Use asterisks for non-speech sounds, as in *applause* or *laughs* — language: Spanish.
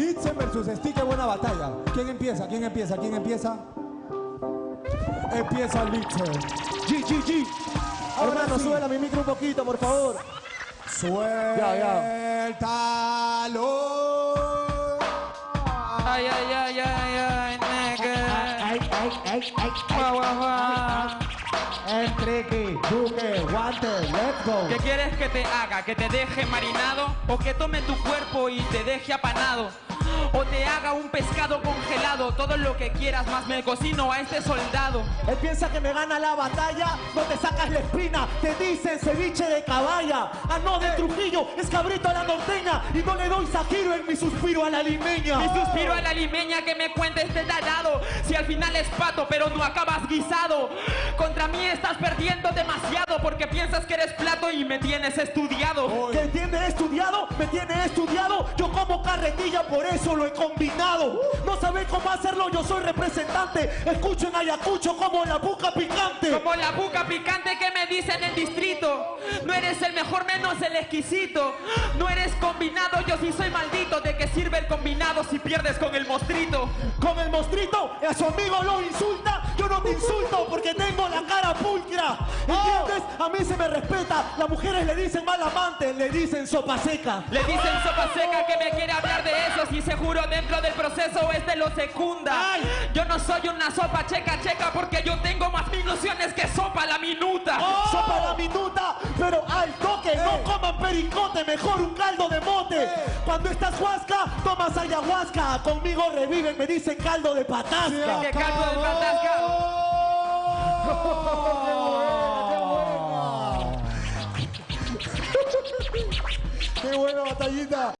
Litzen versus Stick, buena batalla. ¿Quién empieza? ¿Quién empieza? ¿Quién empieza? Empieza Litzen. G, G, G. Ahora Hermano, sí. súbela mi micro un poquito, por favor. Suéltalo. Ay, ay, ay, ay, ay, nigga. Ay, ay, ay, ay, Guau, guau, guau. Enrique, Duque, Guante, let's go. ¿Qué quieres que te haga? ¿Que te deje marinado? ¿O que tome tu cuerpo y te deje apanado? ¿O te haga un pescado congelado? Todo lo que quieras, más me cocino a este soldado. Él piensa que me gana la batalla, no te sacas la espina, te dicen ceviche de caballa. Ah, no, de Trujillo, es cabrito a la norteña, y no le doy sajiro en mi suspiro a la limeña. Mi suspiro a la limeña que me cuente este tarado. Si al final es pato, pero no acabas guisado. Contra mí estás perdiendo demasiado porque piensas que eres plato y me tienes estudiado. Que tiene estudiado, me tiene estudiado. Yo como carretilla, por eso lo he combinado. No sabéis cómo hacerlo, yo soy representante. Escuchen Ayacucho como la buca picante. Como la buca picante que me dice en el distrito. No eres el mejor menos el exquisito. No eres combinado, yo sí soy maldito. ¿De qué sirve el combinado si pierdes con el mostrito? Con el mostrito, a su amigo lo insulta. Yo no te insulto porque tengo la cara pulcra. ¿Entiendes? A mí se me respeta. Las mujeres le dicen mal amante, le dicen sopa seca. Le dicen sopa seca que me quiere hablar de eso. Si seguro dentro del proceso este lo secunda. Yo no soy una sopa checa checa porque yo tengo más ilusiones toque, no coman pericote, mejor un caldo de mote. Cuando estás huasca, tomas ayahuasca. Conmigo reviven, me dicen caldo de patasca. Que caldo de patasca. *laughs* ¡Qué buena batallita!